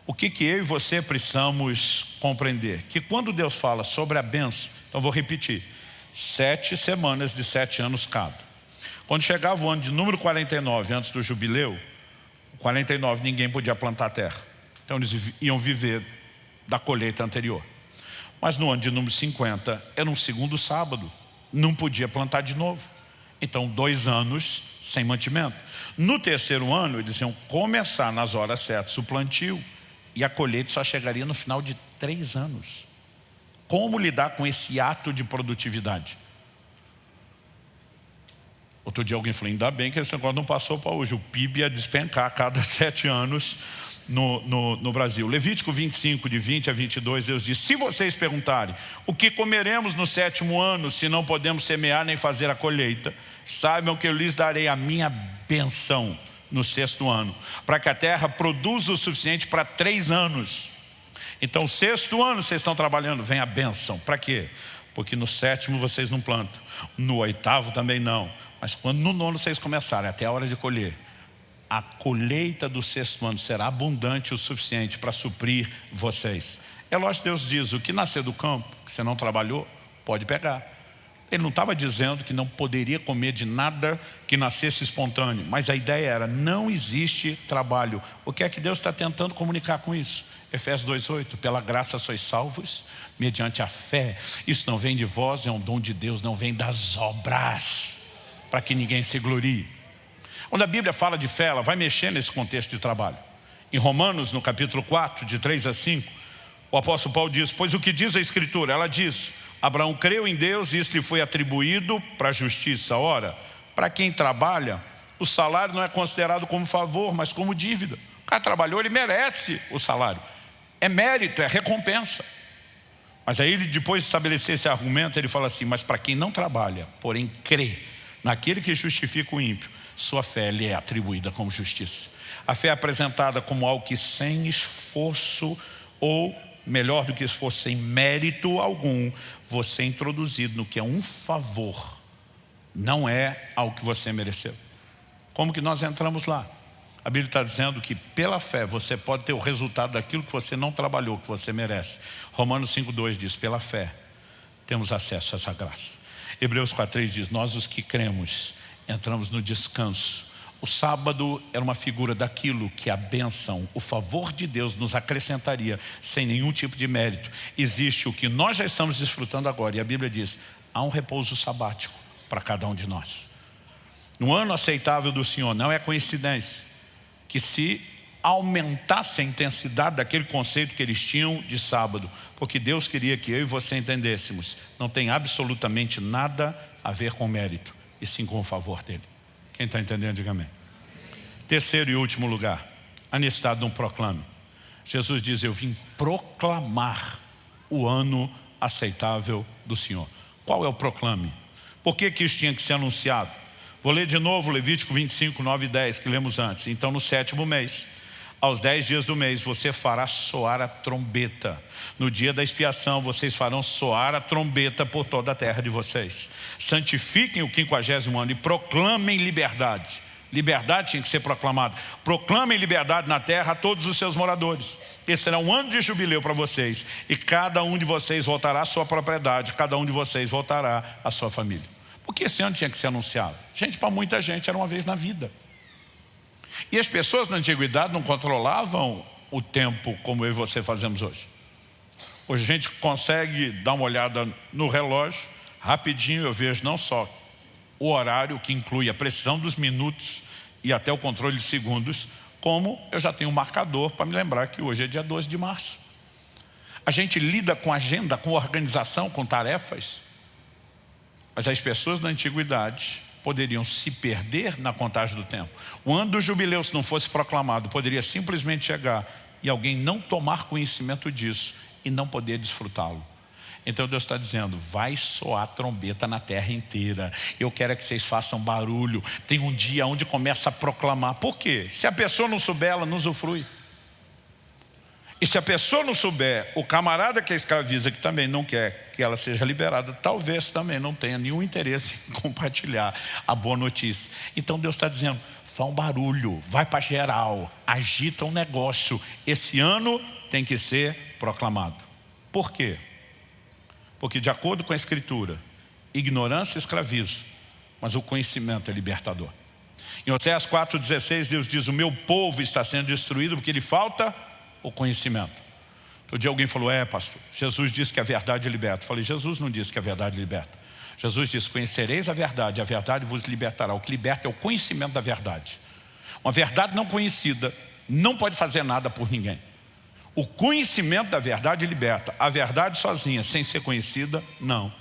O que, que eu e você precisamos compreender? Que quando Deus fala sobre a benção, então vou repetir, sete semanas de sete anos cada. Quando chegava o ano de número 49, antes do jubileu, 49 ninguém podia plantar terra. Então eles iam viver da colheita anterior. Mas no ano de número 50, era um segundo sábado. Não podia plantar de novo. Então, dois anos sem mantimento. No terceiro ano, eles iam começar nas horas certas o plantio. E a colheita só chegaria no final de três anos. Como lidar com esse ato de produtividade? Outro dia alguém falou, ainda bem que esse negócio não passou para hoje. O PIB ia despencar a cada sete anos no, no, no, Brasil. Levítico 25, de 20 a 22, Deus diz, se vocês perguntarem, o que comeremos no sétimo ano, se não podemos semear nem fazer a colheita, saibam que eu lhes darei a minha benção no sexto ano, para que a terra produza o suficiente para três anos. Então, sexto ano vocês estão trabalhando, vem a benção. Para quê? Porque no sétimo vocês não plantam, no oitavo também não. Mas quando no nono vocês começarem, até a hora de colher, a colheita do sexto ano será abundante o suficiente para suprir vocês. É lógico Deus diz, o que nascer do campo, que você não trabalhou, pode pegar. Ele não estava dizendo que não poderia comer de nada que nascesse espontâneo, mas a ideia era, não existe trabalho. O que é que Deus está tentando comunicar com isso? Efésios 2,8, pela graça sois salvos, mediante a fé. Isso não vem de vós, é um dom de Deus, não vem das obras, para que ninguém se glorie. Quando a Bíblia fala de fé, ela vai mexer nesse contexto de trabalho. Em Romanos, no capítulo 4, de 3 a 5, o apóstolo Paulo diz, pois o que diz a Escritura? Ela diz, Abraão creu em Deus e isso lhe foi atribuído para a justiça. Ora, para quem trabalha, o salário não é considerado como favor, mas como dívida. O cara trabalhou, ele merece o salário. É mérito, é recompensa. Mas aí ele, depois de estabelecer esse argumento, ele fala assim, mas para quem não trabalha, porém crê naquele que justifica o ímpio, sua fé lhe é atribuída como justiça. A fé é apresentada como algo que sem esforço ou melhor do que esforço, sem mérito algum, você é introduzido no que é um favor, não é algo que você mereceu. Como que nós entramos lá? A Bíblia está dizendo que pela fé você pode ter o resultado daquilo que você não trabalhou, que você merece. Romanos 5,2 diz, pela fé temos acesso a essa graça. Hebreus 4,3 diz, nós os que cremos entramos no descanso. O sábado era uma figura daquilo que a bênção, o favor de Deus nos acrescentaria sem nenhum tipo de mérito. Existe o que nós já estamos desfrutando agora e a Bíblia diz, há um repouso sabático para cada um de nós. No ano aceitável do Senhor, não é coincidência que se aumentasse a intensidade daquele conceito que eles tinham de sábado, porque Deus queria que eu e você entendêssemos, não tem absolutamente nada a ver com mérito, e sim com o favor dele. Quem está entendendo, diga amém. Terceiro e último lugar, a necessidade de um proclame. Jesus diz, eu vim proclamar o ano aceitável do Senhor. Qual é o proclame? Por que, que isso tinha que ser anunciado? Vou ler de novo Levítico 25, 9 e 10, que lemos antes. Então, no sétimo mês, aos dez dias do mês, você fará soar a trombeta. No dia da expiação, vocês farão soar a trombeta por toda a terra de vocês. Santifiquem o quinquagésimo ano e proclamem liberdade. Liberdade tinha que ser proclamada. Proclamem liberdade na terra a todos os seus moradores. Esse será um ano de jubileu para vocês. E cada um de vocês voltará à sua propriedade. Cada um de vocês voltará à sua família. Porque esse ano tinha que ser anunciado. Gente, para muita gente era uma vez na vida. E as pessoas na antiguidade não controlavam o tempo como eu e você fazemos hoje. Hoje a gente consegue dar uma olhada no relógio, rapidinho eu vejo não só o horário, que inclui a precisão dos minutos e até o controle de segundos, como eu já tenho um marcador para me lembrar que hoje é dia 12 de março. A gente lida com agenda, com organização, com tarefas, mas as pessoas da antiguidade poderiam se perder na contagem do tempo. O ano do jubileu, se não fosse proclamado, poderia simplesmente chegar e alguém não tomar conhecimento disso e não poder desfrutá-lo. Então Deus está dizendo, vai soar trombeta na terra inteira. Eu quero que vocês façam barulho. Tem um dia onde começa a proclamar. Por quê? Se a pessoa não souber, ela não usufrui. E se a pessoa não souber, o camarada que a escraviza, que também não quer que ela seja liberada, talvez também não tenha nenhum interesse em compartilhar a boa notícia. Então Deus está dizendo, faz um barulho, vai para geral, agita um negócio. Esse ano tem que ser proclamado. Por quê? Porque de acordo com a Escritura, ignorância escraviza, mas o conhecimento é libertador. Em Oséias 4,16, Deus diz, o meu povo está sendo destruído porque lhe falta o conhecimento. Outro dia alguém falou, é pastor, Jesus disse que a verdade liberta. Eu falei, Jesus não disse que a verdade liberta. Jesus disse, conhecereis a verdade, a verdade vos libertará. O que liberta é o conhecimento da verdade. Uma verdade não conhecida não pode fazer nada por ninguém. O conhecimento da verdade liberta. A verdade sozinha, sem ser conhecida, não.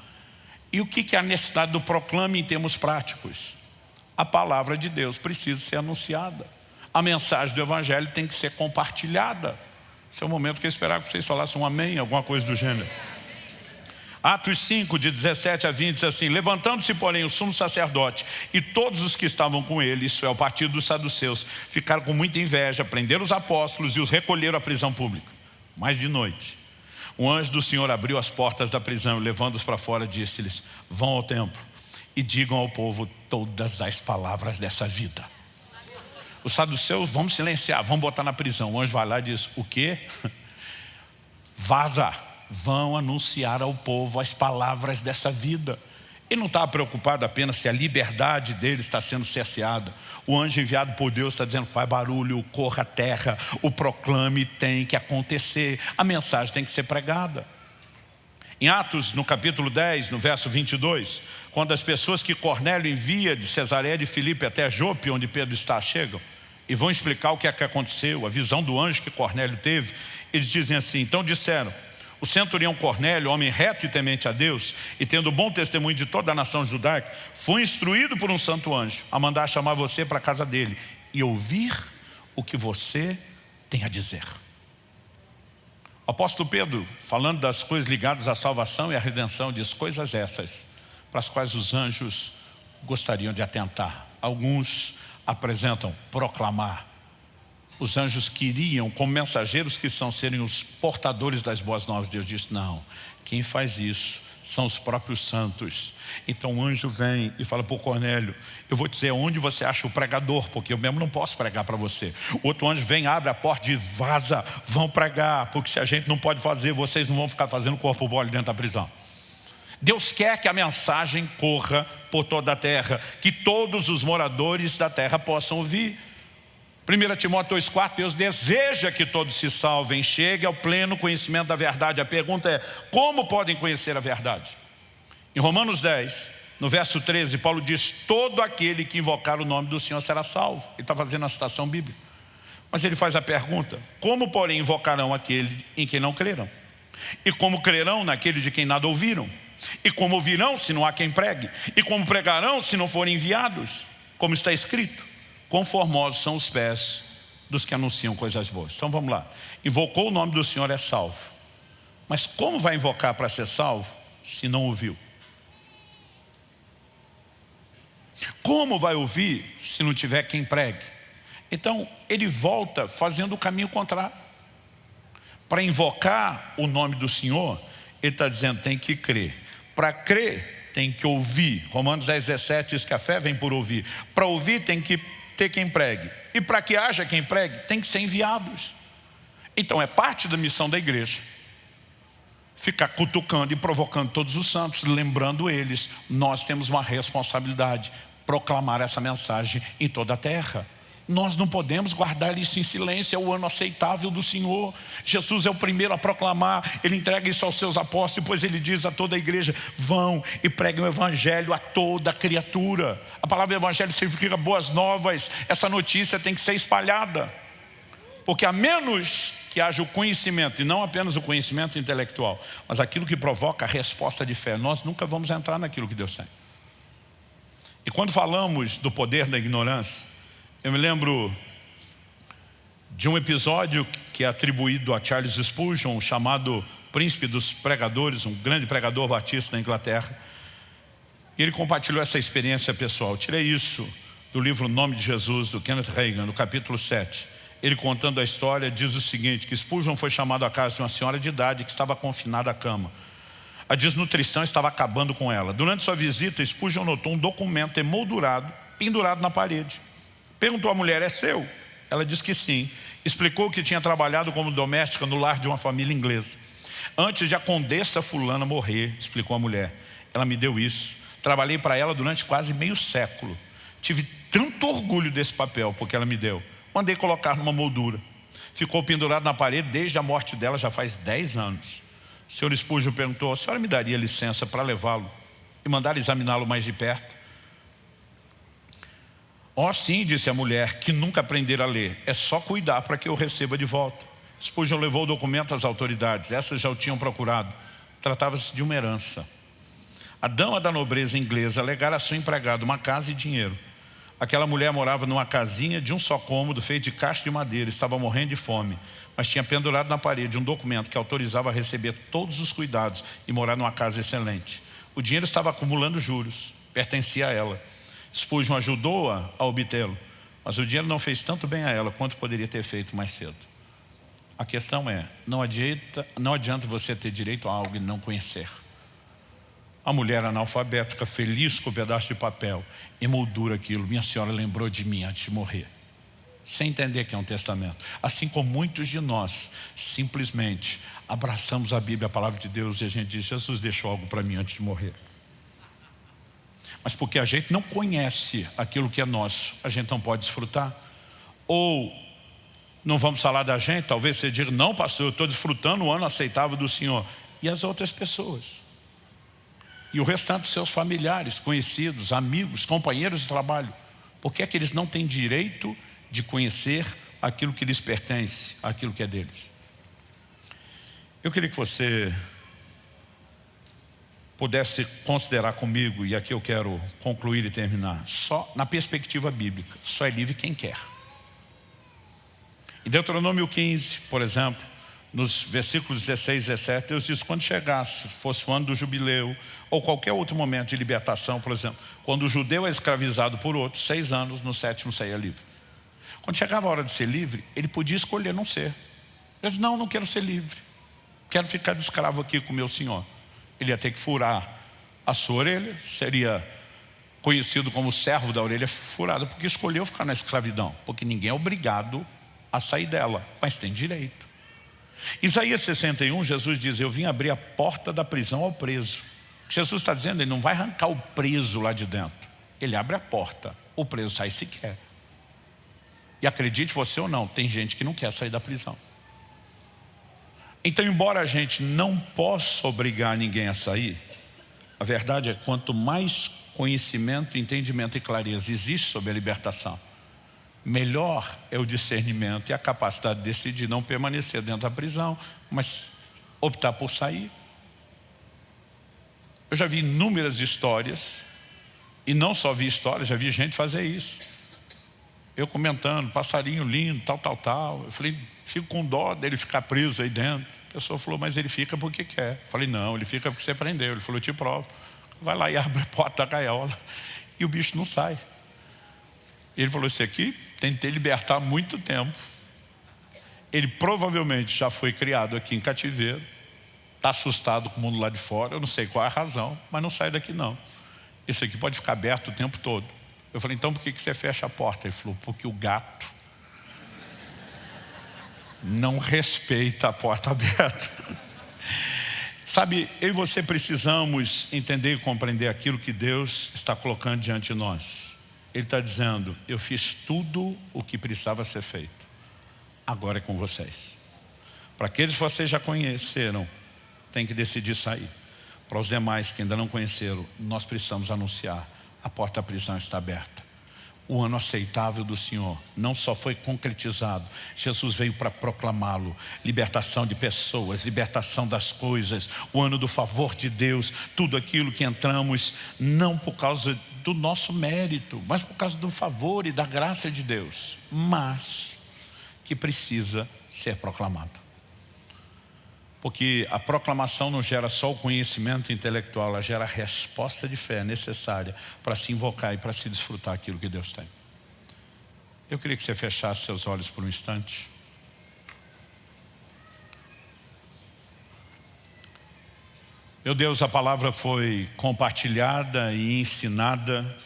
E o que é a necessidade do proclame em termos práticos? A palavra de Deus precisa ser anunciada. A mensagem do Evangelho tem que ser compartilhada. Esse é o momento que eu esperava que vocês falassem um amém, alguma coisa do gênero. Atos 5, de 17 a 20, diz assim, Levantando-se, porém, o sumo sacerdote e todos os que estavam com ele, isso é, o partido dos saduceus, ficaram com muita inveja, prenderam os apóstolos e os recolheram à prisão pública. Mas de noite, um anjo do Senhor abriu as portas da prisão e levando-os para fora, disse-lhes, vão ao templo e digam ao povo todas as palavras dessa vida. Os saduceus, vamos silenciar, vamos botar na prisão. O anjo vai lá e diz, o quê? Vaza, vão anunciar ao povo as palavras dessa vida. Ele não estava preocupado apenas se a liberdade dele está sendo cerceada. O anjo enviado por Deus está dizendo, faz barulho, corra a terra, o proclame tem que acontecer, a mensagem tem que ser pregada. Em Atos, no capítulo 10, no verso 22, quando as pessoas que Cornélio envia de Cesareia de Filipe até Jope, onde Pedro está, chegam, e vão explicar o que é que aconteceu, a visão do anjo que Cornélio teve, eles dizem assim, então disseram, o centurião Cornélio, homem reto e temente a Deus, e tendo bom testemunho de toda a nação judaica, foi instruído por um santo anjo a mandar chamar você para a casa dele e ouvir o que você tem a dizer. O apóstolo Pedro, falando das coisas ligadas à salvação e à redenção, diz coisas essas, para as quais os anjos gostariam de atentar. Alguns apresentam proclamar. Os anjos queriam, como mensageiros que são, serem os portadores das boas novas. Deus disse, não, quem faz isso são os próprios santos. Então o anjo vem e fala para o Cornélio, eu vou dizer onde você acha o pregador, porque eu mesmo não posso pregar para você. O outro anjo vem, abre a porta e vaza, vão pregar, porque se a gente não pode fazer, vocês não vão ficar fazendo corpo mole dentro da prisão. Deus quer que a mensagem corra por toda a terra, que todos os moradores da terra possam ouvir. 1 Timóteo 2,4, Deus deseja que todos se salvem, chegue ao pleno conhecimento da verdade. A pergunta é, como podem conhecer a verdade? Em Romanos 10, no verso 13, Paulo diz, todo aquele que invocar o nome do Senhor será salvo. Ele está fazendo a citação bíblica. Mas ele faz a pergunta, como porém invocarão aquele em quem não creram? E como crerão naquele de quem nada ouviram? E como ouvirão se não há quem pregue? E como pregarão se não forem enviados? Como está escrito, conformosos são os pés dos que anunciam coisas boas. Então vamos lá. Invocou o nome do Senhor é salvo. Mas como vai invocar para ser salvo se não ouviu? Como vai ouvir se não tiver quem pregue? Então ele volta fazendo o caminho contrário. Para invocar o nome do Senhor, ele está dizendo tem que crer. Para crer tem que ouvir. Romanos 10, 17 diz que a fé vem por ouvir. Para ouvir tem que ter quem pregue. E para que haja quem pregue, tem que ser enviados. Então é parte da missão da igreja. Ficar cutucando e provocando todos os santos, lembrando eles, nós temos uma responsabilidade, proclamar essa mensagem em toda a terra. Nós não podemos guardar isso em silêncio, é o ano aceitável do Senhor. Jesus é o primeiro a proclamar, Ele entrega isso aos seus apóstolos, depois Ele diz a toda a igreja, vão e preguem o Evangelho a toda criatura. A palavra Evangelho significa boas novas, essa notícia tem que ser espalhada. Porque a menos que haja o conhecimento, e não apenas o conhecimento intelectual, mas aquilo que provoca a resposta de fé, nós nunca vamos entrar naquilo que Deus tem. E quando falamos do poder da ignorância, eu me lembro de um episódio que é atribuído a Charles Spurgeon, chamado Príncipe dos Pregadores, um grande pregador batista na Inglaterra. Ele compartilhou essa experiência pessoal. Tirei isso do livro Nome de Jesus, do Kenneth Reagan, no capítulo 7. Ele contando a história diz o seguinte, que Spurgeon foi chamado à casa de uma senhora de idade que estava confinada à cama. A desnutrição estava acabando com ela. Durante sua visita, Spurgeon notou um documento emoldurado, pendurado na parede. Perguntou à mulher, é seu? Ela disse que sim. Explicou que tinha trabalhado como doméstica no lar de uma família inglesa. Antes de a condessa fulana morrer, explicou a mulher, ela me deu isso. Trabalhei para ela durante quase meio século. Tive tanto orgulho desse papel, porque ela me deu. Mandei colocar numa moldura. Ficou pendurado na parede desde a morte dela, já faz 10 anos. O senhor Spurgeon perguntou, a senhora me daria licença para levá-lo e mandar examiná-lo mais de perto? Ó oh, sim, disse a mulher, que nunca aprender a ler. É só cuidar para que eu receba de volta. Spurgeon levou o documento às autoridades. Essas já o tinham procurado. Tratava-se de uma herança. A dama da nobreza inglesa alegara a sua empregada uma casa e dinheiro. Aquela mulher morava numa casinha de um só cômodo, feito de caixa de madeira, estava morrendo de fome, mas tinha pendurado na parede um documento que autorizava a receber todos os cuidados e morar numa casa excelente. O dinheiro estava acumulando juros, pertencia a ela. Spurgeon ajudou-a a, obtê-lo, mas o dinheiro não fez tanto bem a ela quanto poderia ter feito mais cedo. A questão é, não adianta, não adianta você ter direito a algo e não conhecer. A mulher analfabética, feliz com o pedaço de papel, emoldura aquilo. Minha senhora lembrou de mim antes de morrer. Sem entender que é um testamento. Assim como muitos de nós, simplesmente abraçamos a Bíblia, a palavra de Deus, e a gente diz, Jesus deixou algo para mim antes de morrer mas porque a gente não conhece aquilo que é nosso, a gente não pode desfrutar. Ou não vamos falar da gente, talvez você diga, não pastor, eu estou desfrutando o ano aceitável do Senhor. E as outras pessoas? E o restante dos seus familiares, conhecidos, amigos, companheiros de trabalho. Por que é que eles não têm direito de conhecer aquilo que lhes pertence, aquilo que é deles? Eu queria que você pudesse considerar comigo, e aqui eu quero concluir e terminar, só na perspectiva bíblica, só é livre quem quer. Em Deuteronômio 15, por exemplo, nos versículos 16 e 17, Deus diz, quando chegasse, fosse o ano do jubileu, ou qualquer outro momento de libertação, por exemplo, quando o judeu é escravizado por outro, seis anos, no sétimo saía livre. Quando chegava a hora de ser livre, ele podia escolher não ser. Ele disse, não, não quero ser livre. Quero ficar de escravo aqui com meu senhor. Ele ia ter que furar a sua orelha, seria conhecido como servo da orelha furada, porque escolheu ficar na escravidão, porque ninguém é obrigado a sair dela, mas tem direito. Isaías 61, Jesus diz, eu vim abrir a porta da prisão ao preso. Jesus está dizendo, ele não vai arrancar o preso lá de dentro. Ele abre a porta, o preso sai se quer. E acredite você ou não, tem gente que não quer sair da prisão. Então, embora a gente não possa obrigar ninguém a sair, a verdade é que quanto mais conhecimento, entendimento e clareza existe sobre a libertação, melhor é o discernimento e a capacidade de decidir não permanecer dentro da prisão, mas optar por sair. Eu já vi inúmeras histórias, e não só vi histórias, já vi gente fazer isso. Eu comentando, passarinho lindo, tal, tal, tal. Eu falei, fico com dó dele ficar preso aí dentro. A pessoa falou, mas ele fica porque quer. Eu falei, não, ele fica porque você prendeu. Ele falou, eu te provo. Vai lá e abre a porta da gaiola. E o bicho não sai. Ele falou, isso aqui tentei libertar há muito tempo. Ele provavelmente já foi criado aqui em cativeiro. Está assustado com o mundo lá de fora. Eu não sei qual é a razão, mas não sai daqui não. Isso aqui pode ficar aberto o tempo todo. Eu falei, então por que você fecha a porta? Ele falou, porque o gato não respeita a porta aberta. Sabe, eu e você precisamos entender e compreender aquilo que Deus está colocando diante de nós. Ele está dizendo, eu fiz tudo o que precisava ser feito. Agora é com vocês. Para aqueles que vocês já conheceram, tem que decidir sair. Para os demais que ainda não conheceram, nós precisamos anunciar a porta da prisão está aberta. O ano aceitável do Senhor não só foi concretizado, Jesus veio para proclamá-lo. Libertação de pessoas, libertação das coisas, o ano do favor de Deus, tudo aquilo que entramos, não por causa do nosso mérito, mas por causa do favor e da graça de Deus, mas que precisa ser proclamado. Porque a proclamação não gera só o conhecimento intelectual, ela gera a resposta de fé necessária para se invocar e para se desfrutar aquilo que Deus tem. Eu queria que você fechasse seus olhos por um instante. Meu Deus, a palavra foi compartilhada e ensinada,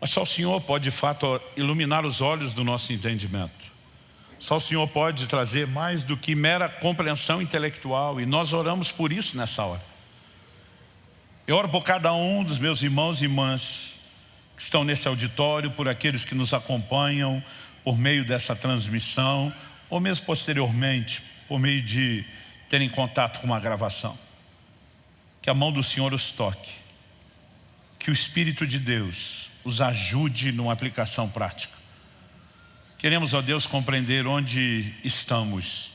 mas só o Senhor pode de fato iluminar os olhos do nosso entendimento. Só o Senhor pode trazer mais do que mera compreensão intelectual e nós oramos por isso nessa hora. Eu oro por cada um dos meus irmãos e irmãs que estão nesse auditório, por aqueles que nos acompanham por meio dessa transmissão ou mesmo posteriormente, por meio de terem contato com uma gravação. Que a mão do Senhor os toque, que o Espírito de Deus os ajude numa aplicação prática Queremos, ó Deus, compreender onde estamos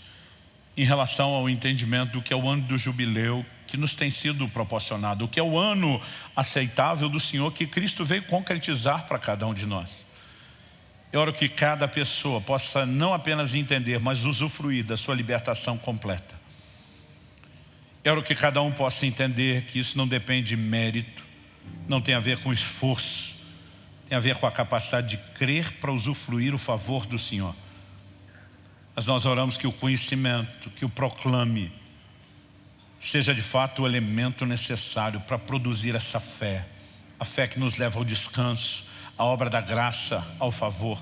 em relação ao entendimento do que é o ano do jubileu que nos tem sido proporcionado, o que é o ano aceitável do Senhor que Cristo veio concretizar para cada um de nós. Eu oro que cada pessoa possa não apenas entender, mas usufruir da sua libertação completa. Eu oro que cada um possa entender que isso não depende de mérito, não tem a ver com esforço, tem a ver com a capacidade de crer para usufruir o favor do Senhor. Mas nós oramos que o conhecimento, que o proclame, seja de fato o elemento necessário para produzir essa fé. A fé que nos leva ao descanso, a obra da graça, ao favor.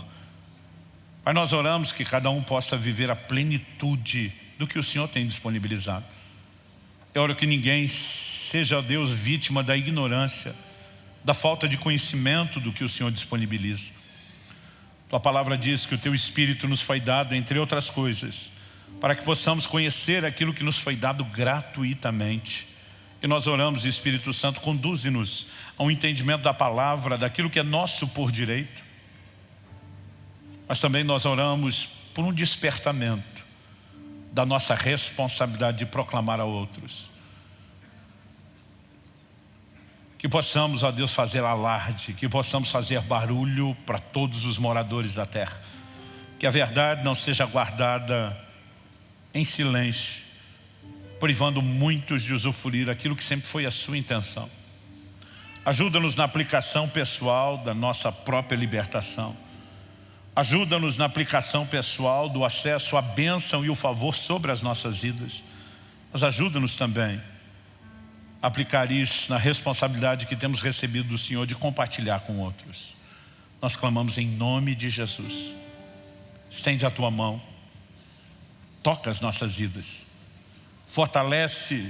Mas nós oramos que cada um possa viver a plenitude do que o Senhor tem disponibilizado. Eu oro que ninguém seja, Deus, vítima da ignorância, da falta de conhecimento do que o Senhor disponibiliza. Tua palavra diz que o Teu Espírito nos foi dado, entre outras coisas, para que possamos conhecer aquilo que nos foi dado gratuitamente. E nós oramos, Espírito Santo, conduze-nos ao entendimento da palavra, daquilo que é nosso por direito. Mas também nós oramos por um despertamento da nossa responsabilidade de proclamar a outros. Que possamos, ó Deus, fazer alarde, que possamos fazer barulho para todos os moradores da terra. Que a verdade não seja guardada em silêncio, privando muitos de usufruir aquilo que sempre foi a sua intenção. Ajuda-nos na aplicação pessoal da nossa própria libertação. Ajuda-nos na aplicação pessoal do acesso à bênção e o favor sobre as nossas vidas. Mas ajuda-nos também aplicar isso na responsabilidade que temos recebido do Senhor de compartilhar com outros. Nós clamamos em nome de Jesus. Estende a tua mão. Toca as nossas vidas. Fortalece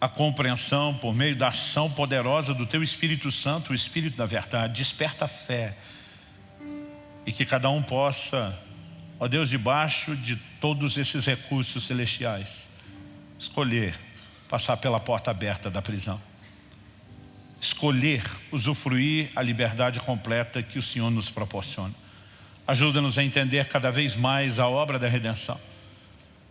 a compreensão por meio da ação poderosa do Teu Espírito Santo, o Espírito da verdade. Desperta a fé. E que cada um possa, ó Deus, debaixo de todos esses recursos celestiais, escolher passar pela porta aberta da prisão. Escolher usufruir a liberdade completa que o Senhor nos proporciona. Ajuda-nos a entender cada vez mais a obra da redenção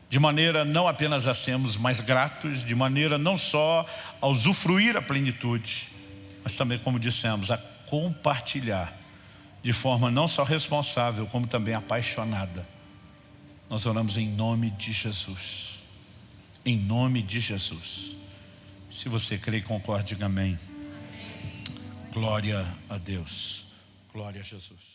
de maneira não apenas a sermos mais gratos, de maneira não só a usufruir a plenitude, mas também, como dissemos, a compartilhar de forma não só responsável, como também apaixonada. Nós oramos em nome de Jesus. Em nome de Jesus. Se você crê e concorda, diga amém. amém. Glória a Deus. Glória a Jesus.